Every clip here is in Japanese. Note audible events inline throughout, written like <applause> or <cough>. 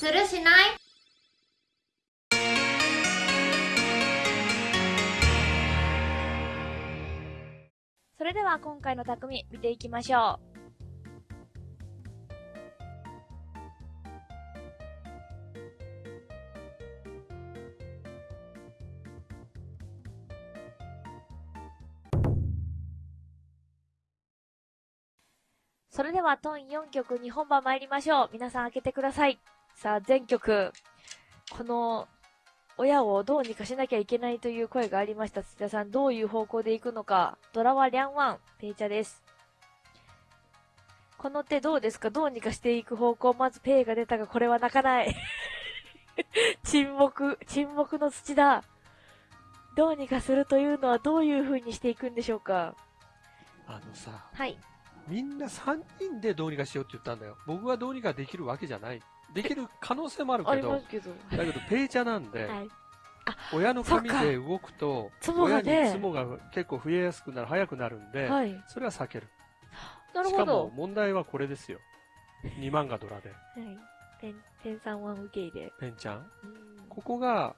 するしない？それでは今回の匠見ていきましょう。それでは東4局2本場参りましょう。皆さん開けてください。さあ、前局。この、親をどうにかしなきゃいけないという声がありました。土田さん、どういう方向で行くのか。ドラはリャンワン、ペイチャです。この手どうですか？どうにかしていく方向。まずペイが出たが、これは鳴かない。<laughs> 沈黙、沈黙の土田。どうにかするというのはどういう風にしていくんでしょうか？あのさ、はい。みんな3人でどうにかしようって言ったんだよ。僕はどうにかできるわけじゃない。できる可能性もあるけど、けどだけどペイチャなんで、はい、親の髪で動くと、親にツモが結構増えやすくなる、早くなるんで、はい、それは避ける。なるほど。しかも問題はこれですよ。2万がドラで。はい。ペン、ペンさんは受け入れ。ペンちゃんここが、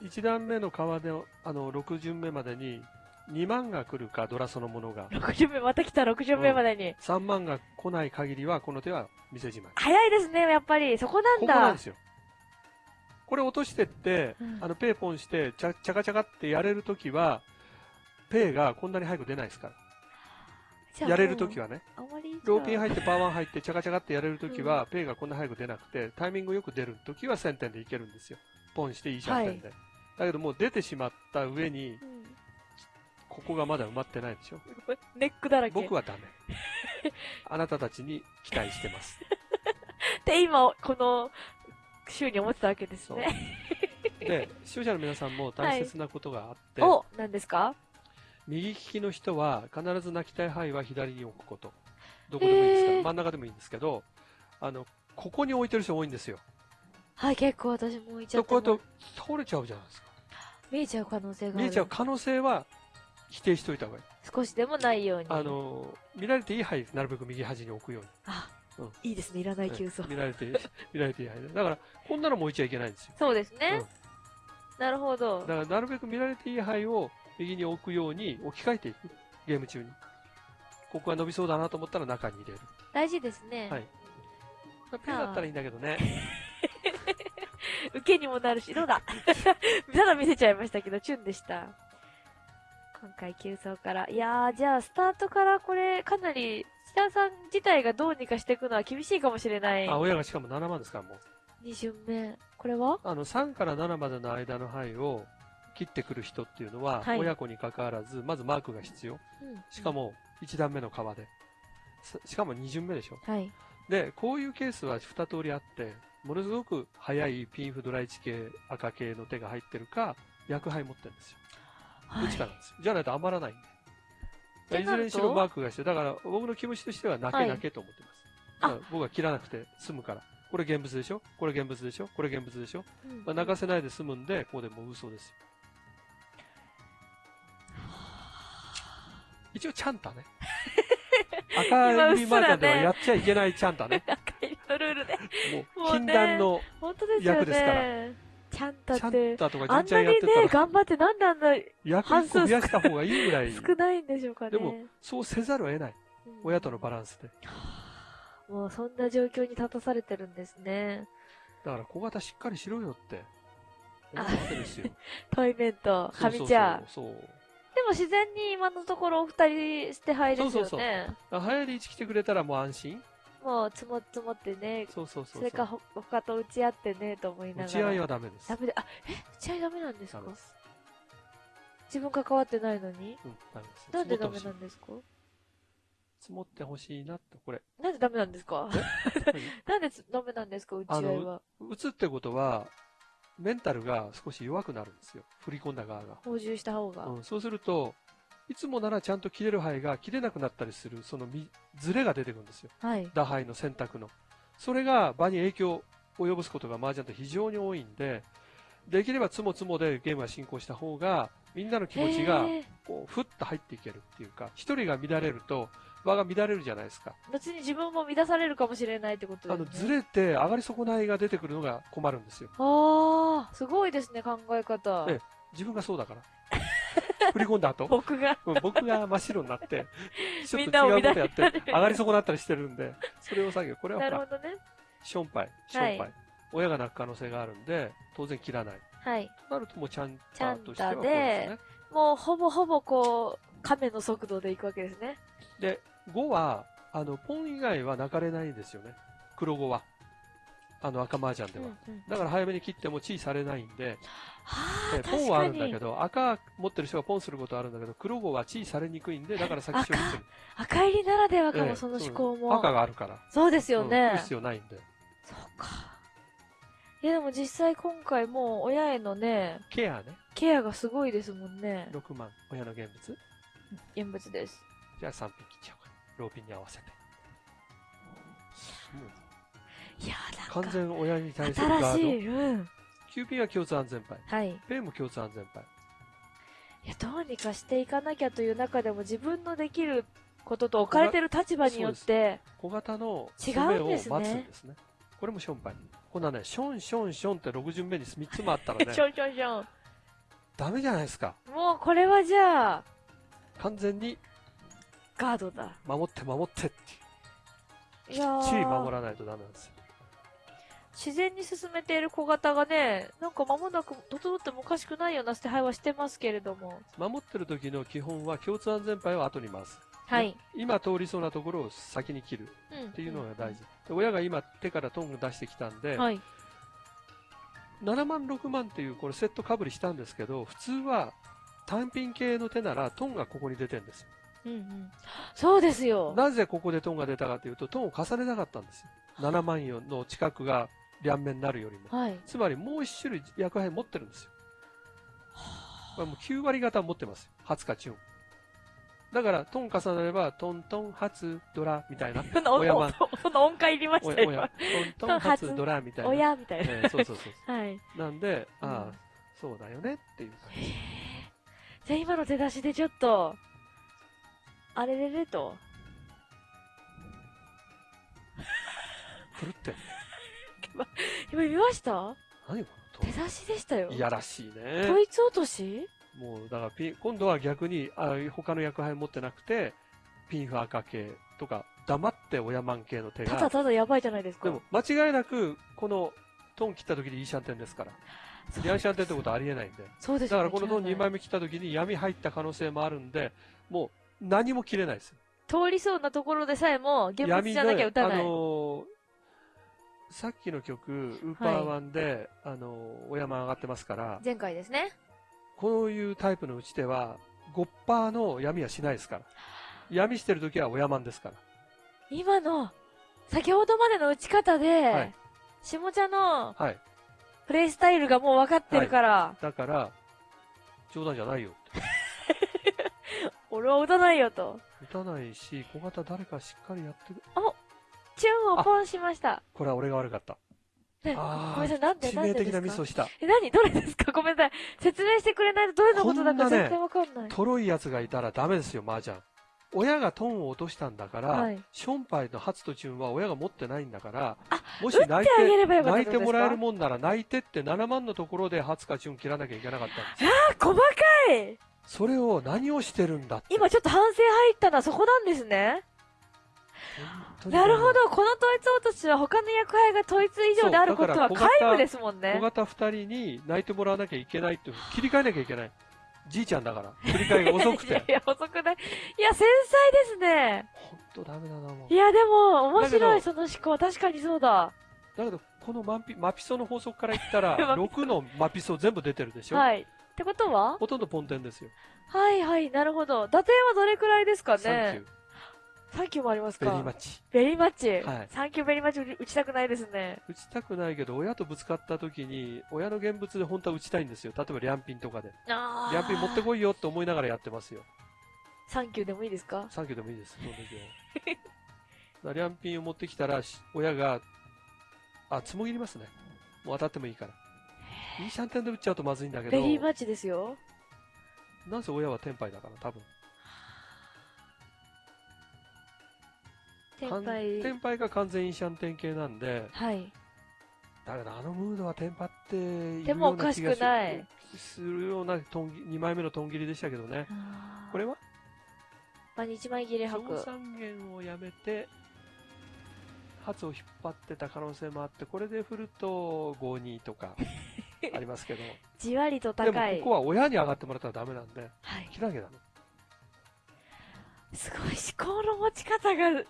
1段目の川で、あの、6巡目までに2万が来るか、ドラそのものが。60目、また来た60目までに、うん、3万が来ない限りは、この手は店じまい。早いですね、やっぱり。そこなんだ。ここなんですよ。これ落としてって、うん、あの、ペーポンして、ちゃ、ちゃかちゃかってやれるときは、ペイがこんなに早く出ないですから。やれるときはね。ローピン入ってパワー入って、ちゃかちゃかってやれるときは、うん、ペイがこんな早く出なくて、タイミングよく出るときは1000点でいけるんですよ。ポンしていいじゃん点で。はい、だけどもう出てしまった上に、うんここがまだ埋まってないでしょネックだらけ。僕はダメ。あなたたちに期待してます。<laughs> で、今、この週に思ってたわけですね。で、視聴者の皆さんも大切なことがあって、はい、お、何ですか？右利きの人は必ず泣きたい範囲は左に置くこと。どこでもいいですか？ら、真ん中でもいいんですけど、あの、ここに置いてる人多いんですよ。はい、結構私も置いちゃってこうやって倒れちゃうじゃないですか。見えちゃう可能性がある。見えちゃう可能性は否定しといた方がいい。少しでもないように。あの、見られていい範囲なるべく右端に置くように。あ、うん、いいですね。いらない急走。見られて、見られていい範囲だから、こんなのも置いちゃいけないんですよ。そうですね。うん、なるほど。だから、なるべく見られていい範囲を右に置くように置き換えていく。ゲーム中に。ここが伸びそうだなと思ったら中に入れる。大事ですね。はい。ペンだったらいいんだけどね。<laughs> 受けにもなるし、どうだ <laughs> ただ見せちゃいましたけど、チュンでした。今回急走から。いやー、じゃあ、スタートからこれ、かなり、千田さん自体がどうにかしていくのは厳しいかもしれない。あ、親がしかも7万ですから、もう。2巡目。これは？あの、3から7までの間の範囲を切ってくる人っていうのは、はい、親子に関わらず、まずマークが必要。うん、しかも、1段目の川で。しかも2巡目でしょ。はい。で、こういうケースは2通りあって、ものすごく速いピンフドライチ系、赤系の手が入ってるか、薬杯持ってるんですよ。どっちかなんですよ。じゃないと余らないんで。いずれにしろマークがして、だから僕の気持ちとしては泣け泣けと思ってます。はい、僕は切らなくて済むから。これ現物でしょ？これ現物でしょ？これ現物でしょ、うん、まあ、泣かせないで済むんで、ここでもう嘘ですよ。一応、チャンタね。<laughs> 赤いマーカーではやっちゃいけないチャンタね。<laughs> 赤いのルールで。もう、禁断の役ですから。ちゃんとって。とかあんなにね、頑張ってなんであんな半数増やした方がいいぐらい。少ないんでしょうかね。でも、そうせざるを得ない。うん、親とのバランスで。もうそんな状況に立たされてるんですね。だから小型しっかりしろよって。思うわけですよ。トイメント、神ちゃん。そうそうそうでも自然に今のところお二人捨て牌ですよね。そうそうそう。流行り1来てくれたらもう安心。もう積も積もってね。そうそうそうそれか他と打ち合ってね、と思いながら。打ち合いはダメです。ダメで、あ、え？打ち合いダメなんですか？自分関わってないのに？うん、ダメです。なんでダメなんですか？積もってほしいなって、これ。なんでダメなんですか？<laughs> なんでダメなんですか？打ち合いは。打つってことは、メンタルが少し弱くなるんですよ。振り込んだ側が。補充した方が。うん、そうすると、いつもならちゃんと切れる範囲が切れなくなったりする、そのずれが出てくるんですよ。はい。打牌の選択の。それが場に影響を及ぼすことが麻雀って非常に多いんで、できればつもつもでゲームが進行した方が、みんなの気持ちが、こう、ふっと入っていけるっていうか、一人が乱れると、場が乱れるじゃないですか。別に自分も乱されるかもしれないってことですね。あの、ずれて上がり損ないが出てくるのが困るんですよ。ああ、すごいですね、考え方。ええ、自分がそうだから。振り込んだ後。僕が、うん、僕が真っ白になって、<laughs> ちょっと違うことやって、上がり損なったりしてるんで、それを作業。これはほら、なるほどね。ションパイ、ションパイ。はい、親が泣く可能性があるんで、当然切らない。はい。なるともうちゃんとしてはこうですね。もうほぼほぼこう、亀の速度でいくわけですね。で、5は、あの、ポン以外は泣かれないんですよね。黒5は。あの赤麻雀では、うんうん。だから早めに切ってもチーされないんで、はあ、ポンはあるんだけど、赤持ってる人がポンすることはあるんだけど、黒5はチーされにくいんで、だから先勝負する。赤入りならではかも、その思考も。赤があるから。そうですよね。うん、必要ないんで。そうか。いやでも実際今回もう親へのね、ケアね。ケアがすごいですもんね。6万、親の現物現物です。じゃあ3品切っちゃおうか。ローピンに合わせて。いやなんか。完全親に対するガード。新しい、うん。キューピンは共通安全牌。はい。ペイも共通安全牌。いや、どうにかしていかなきゃという中でも自分のできることと置かれてる立場によって、小型の違うんですね。待つんですね。これもションパイ。こんなね、ションションションって6巡目に3つもあったらね。<laughs> ションションション。ダメじゃないですか。もうこれはじゃあ、完全に、ガードだ。守って守ってっていう。きっちり守らないとダメなんですよ。自然に進めている小型がね、なんか間もなく整ってもおかしくないような捨て配はしてますけれども。守ってる時の基本は共通安全牌を後に回す。はい。今通りそうなところを先に切るっていうのが大事。うん、親が今手からトング出してきたんで、はい、7万、6万っていうこれセットかぶりしたんですけど、普通は単品系の手ならトンがここに出てるんですよ。うんうん、そうですよ。なぜここでトンが出たかというと、トンを重ねなかったんですよ。7万4の近くが両面になるよりも。はい、つまりもう一種類薬杯持ってるんですよ。これもう9割方持ってますよ。初かチュン。だから、トン重なれば、トントン初ドラみたいな。<laughs> 親は。その音階いりましたよ。トントン初ドラみたいな。親みたいな。えー、そうそうそう。<laughs> はい。なんで、ああ、そうだよねっていう感じ。じゃあ今の手出しでちょっと、あれれれと。ふるって今見ました？何この手出しでしたよ。いやらしいね。統一落とし？もう、だからピン、今度は逆に、あ他の役杯持ってなくて、ピンフ赤系とか、黙って親マン系の手が。ただただやばいじゃないですか。でも、間違いなく、この、トン切った時にイーシャンテンですから。ヤンシャンテンってことはありえないんで。そうです、ね、だからこのトン2枚目切った時に闇入った可能性もあるんで、もう何も切れないです通りそうなところでさえも、現物じゃなきゃ打たない。あのー、さっきの曲、ウーパーワンで、はい、あのー、お山上がってますから。前回ですね。こういうタイプの打ち手は、5%の闇はしないですから。闇してるときは親マンですから。今の、先ほどまでの打ち方で、はい、下茶の、はい。プレイスタイルがもう分かってるから。はい、だから、冗談じゃないよって。<laughs> 俺は打たないよと。打たないし、小型誰かしっかりやってる。おチューンをポンしました。これは俺が悪かった。ね、ごめんなさい、なんで、致命的なミスをした。え、何？どれですか？ごめんなさい。説明してくれないとどれのことだか全然わかんない。とろい奴がいたらダメですよ、麻雀。親がトンを落としたんだから、はい、ションパイの初とチュンは親が持ってないんだから、もし泣いて、泣いてもらえるもんなら泣いてって7万のところで初かチュン切らなきゃいけなかったんですよ。ああ、細かいそれを何をしてるんだ今ちょっと反省入ったのはそこなんですね。なるほど、この統一落としは他の役割が統一以上であることは皆無ですもんね。小型二人に泣いてもらわなきゃいけないって切り替えなきゃいけない。じいちゃんだから。切り替えが遅くて。<laughs> いや、遅くない。いや、繊細ですね。ほんとダメだな、もう。いや、でも、面白い、その思考。確かにそうだ。だけど、このマピマピソの法則から言ったら、<laughs> 6のマピソ全部出てるでしょはい。ってことは？ほとんどポンテンですよ。はいはい、なるほど。打点はどれくらいですかね？サンキューもありますか？ベリーマッチ。 very much？はい。サンキュー very much 打ちたくないですね。打ちたくないけど、親とぶつかった時に、親の現物で本当は打ちたいんですよ。例えば、リャンピンとかで。あリャンピン持ってこいよって思いながらやってますよ。サンキューでもいいですか？サンキューでもいいです。その時は。リャンピンを持ってきたら、親が、あ、ツモ切りますね。もう当たってもいいから。イーシャンテンで打っちゃうとまずいんだけど。ベリーマッチですよ。なぜ親はテンパイだから、多分。天杯。天杯が完全インシャンテン系なんで、はい。だからあのムードはテンパっていでもおかしくない。するようなトン2枚目のトン切りでしたけどね。これは？まあ、日枚切れ吐く。三元をやめて、発を引っ張ってた可能性もあって、これで振ると5-2とか <laughs> ありますけど。じわりと高い。でもここは親に上がってもらったらダメなんで、はい。切らなきゃダメ。すごい思考の持ち方が、はい、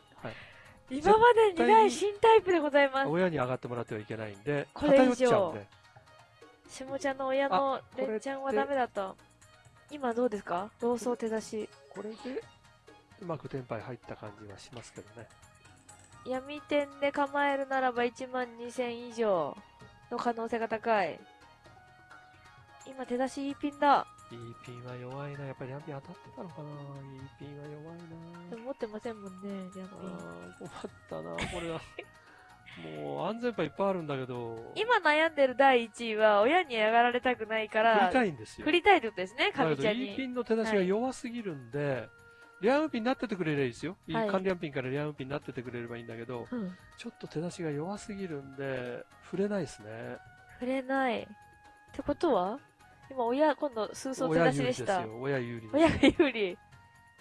今までにない新タイプでございます。親に上がってもらってはいけないんで、偏っちゃうんで。下ちゃんの親のレンちゃんはダメだと。今どうですか？同窓手出し。これで、うまくテンパイ入った感じはしますけどね。闇点で構えるならば1万2000以上の可能性が高い。今手出しいいピンだ。いいピンは弱いな。やっぱりリャンピン当たってたのかないいピンは弱いな。でも持ってませんもんね、リャンピン。困ったな、これは。<laughs> もう安全牌いっぱいあるんだけど。今悩んでる第1位は親に上がられたくないから。振りたいんですよ。振りたいってことですね、神ちゃんに。いいピンの手出しが弱すぎるんで、はいリャンウピンになっててくれればいいですよ。はい、カンリャンピンからリャンウピンになっててくれればいいんだけど、うん、ちょっと手出しが弱すぎるんで、触れないですね。触れない。ってことは今、親、今度、数層手出しでした。親有利親が有利。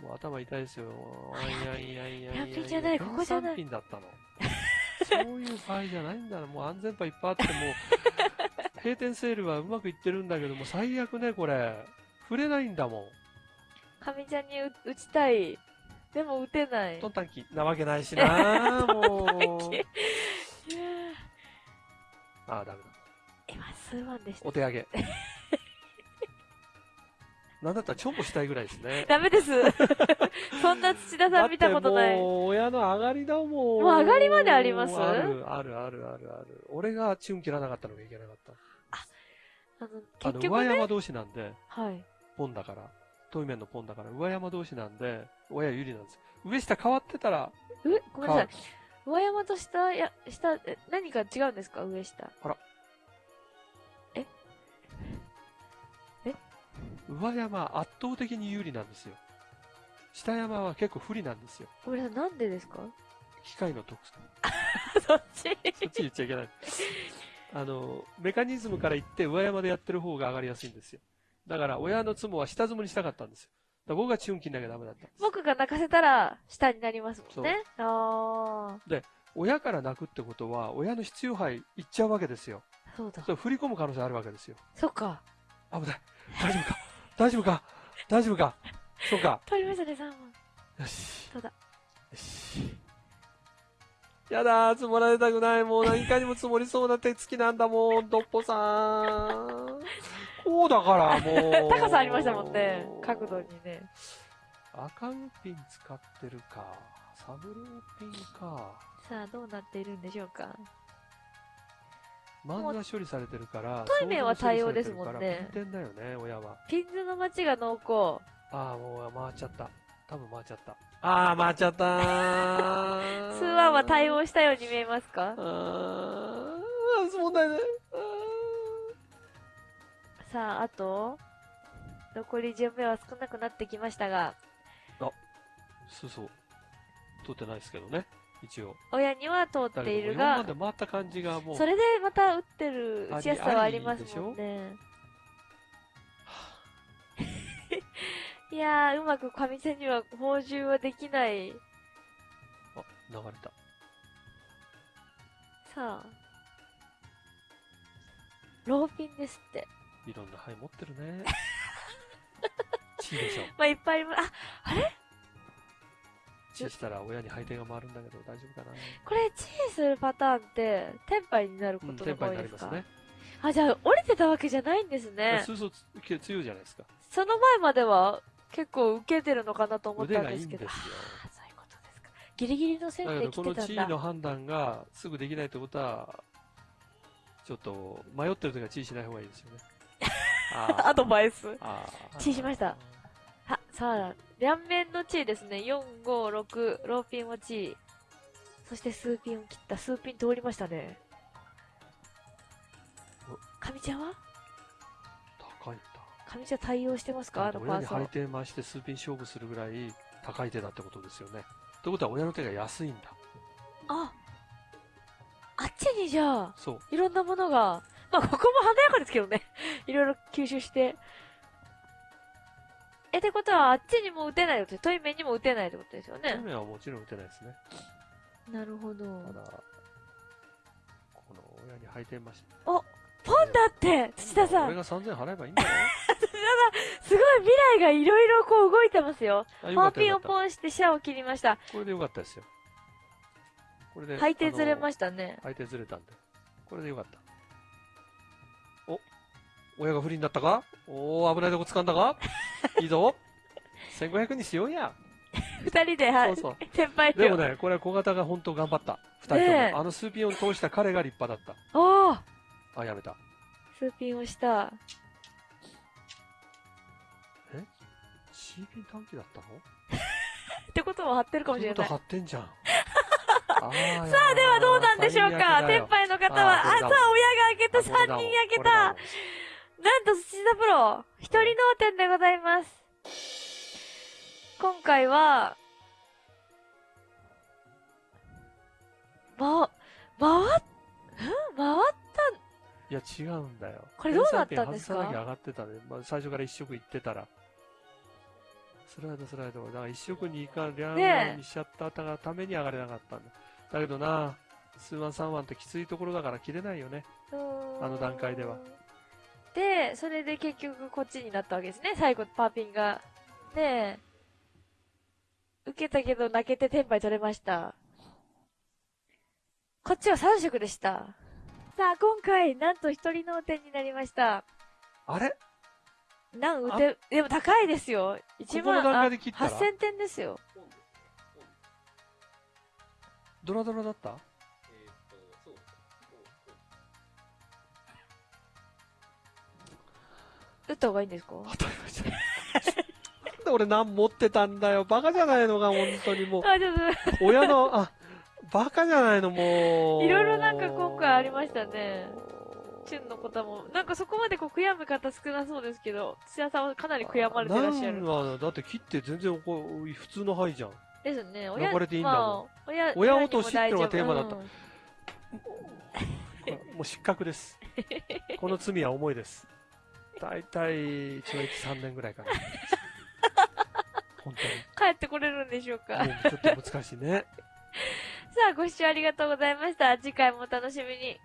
もう頭痛いですよ。あいやいやいやいや。ピンじゃない、ここじゃない。ピンだったの。そういう場合じゃないんだな。もう安全牌いっぱいあっても、<laughs> 閉店セールはうまくいってるんだけども、最悪ね、これ。触れないんだもん。かみちゃんに打ちたい。でも打てない。トンタンキなわけないしな <laughs> もう。ああ、ダメだ。今、数万でした。お手上げ。<laughs> なんだったらチョコしたいぐらいですね。ダメです。<laughs> そんな土田さん見たことない。もう、親の上がりだもん。もう上がりまであります？ある、ある、ある、ある、ある。俺がチュン切らなかったのがいけなかった。あ、あの、結局、ね、上山同士なんで、はい。ポンだから。遠い面のポンだから、上山同士なんで、親有利なんです。上下変わってたら、え、ごめんなさい。上山と下、や、下、何か違うんですか？上下。あら。上山圧倒的に有利なんですよ。下山は結構不利なんですよ。ごめんなんでですか？機械の特性。<laughs> そっち？そっち言っちゃいけない。あの、メカニズムから言って上山でやってる方が上がりやすいんですよ。だから親の妻は下積みにしたかったんですよ。僕がチュンキンなきゃダメだった僕が泣かせたら下になりますもんね。あで、親から泣くってことは、親の必要杯いっちゃうわけですよ。そうだ。そ振り込む可能性あるわけですよ。そっか。危ない。大丈夫か？大丈夫か？大丈夫か？そうか。取りましたね、3問。よし。そうだ。よし。やだ積もられたくない。もう何かにも積もりそうな手つきなんだもん、ドッポさん。こうだからもう。高さありましたもんね。角度にね。赤ウピン使ってるか。サブローピンか。さあ、どうなっているんでしょうか。漫画処理されてるから。対面は対応ですもんね。ピン点だよね、親は。ピンズの街が濃厚。ああ、もう回っちゃった。多分回っちゃった。ああ、回っちゃったー。<laughs> 数話は対応したように見えますか？ああ、問題ね。さあ、あと、残り10名は少なくなってきましたが。あ、そうそう。通ってないですけどね。一応。親には通っているが。今まで回った感じがもう。それでまた打ってる打ちやすさはありますもんね。いやー、うまく上手には補充はできない。あ、流れた。さあ。ローピンですって。いろんな牌持ってるね。<laughs> チーでしょ。まあ、いっぱいありあ、あれ？チーしたら親に配点が回るんだけど大丈夫かなこれ、チーするパターンって、テンパイになることが多いですか、うん、になりますね。あ、じゃあ、降りてたわけじゃないんですね。そうそう、強いじゃないですか。その前までは、結構受けてるのかなと思ったんですけど。そういうことですか。ギリギリの線で来てたんだ。この地位の判断がすぐできないってことは、ちょっと迷ってる時は地位しない方がいいですよね。<laughs> アドバイス。チーしました。は、さあ、両面の地位ですね。4、5、6、ローピンを地位。そして数ピンを切った。数ピン通りましたね。神ちゃんは？高いんだ。神ちゃん対応してますか？あのパーソン。親に張り手回して数ピン勝負するぐらい高い手だってことですよね。ということは親の手が安いんだ。あ、あっちにじゃあ、そう。いろんなものが、まあここも華やかですけどね。いろいろ吸収して。え、ってことは、あっちにも打てないって、トイメンにも打てないってことですよね。メはもちろん打てないですね。なるほど。ただ、この親に履いてました。ポンだって土田さん俺が3000払えばいいんだよ。<laughs> すごい未来がいろいろこう動いてますよ。パーピンをポンしてシャを切りました。これでよかったですよ。これで。履いてずれまししたね。た。履いてずれたんで。これでよかった。お親が不利になったか？おー、危ないとこ掴んだか？いいぞ。1500にしようや。二人で、はい。そう先輩と。でもね、これは小型が本当頑張った。二人とも。ねえあのスーピンを通した彼が立派だっおーた。あ、やめた。スーピンをした。C ピン短期だったの？ってことは貼ってるかもしれない。張ってんじゃん。<laughs> ささあ、ではどうなんでしょうか？天杯の方は、あ、さあ、親が開けた、3人開けた。なんと、土田プロ、一人脳天でございます。今回は、ま、回っ、ん回っいや、違うんだよ。これどうなったんですか？外さなきゃ上がってたね。まあ、最初から一色行ってたら。スライド、スライド。だから一色に行かん、両ねえにしちゃったために上がれなかったんだ。だけどな、数万三万ってきついところだから切れないよね。たあの段階では。で、それで結局こっちになったわけですね。最後、パーピンが。で、受けたけど泣けてテンパイ取れました。こっちは3色でした。さあ、今回、なんと一人脳天になりました。あれ？なん打て、でも高いですよ。1ここの万、あ段階で切ったら？8000点ですよ。ドラドラだった？打った方がいいんですか？当たり前じゃん。なんで俺何持ってたんだよ。バカじゃないのが、本当にもう。あ、ちょっ親の、あ、バカじゃないの、もう。いろいろなんか今回ありましたねと、チュンの方も、なんかそこまでこう悔やむ方少なそうですけど、土屋さんはかなり悔やまれてらっしゃる。なんはだって切って全然こう普通の範囲じゃん。ですね。流れていいんだもんまあ、親、親落としってのがテーマだったうんもう失格です。この罪は重いです。だいたい懲役3年ぐらいかな。本帰ってこれるんでしょうか。うちょっと難しいね。<laughs> さあ、ご視聴ありがとうございました。次回もお楽しみに。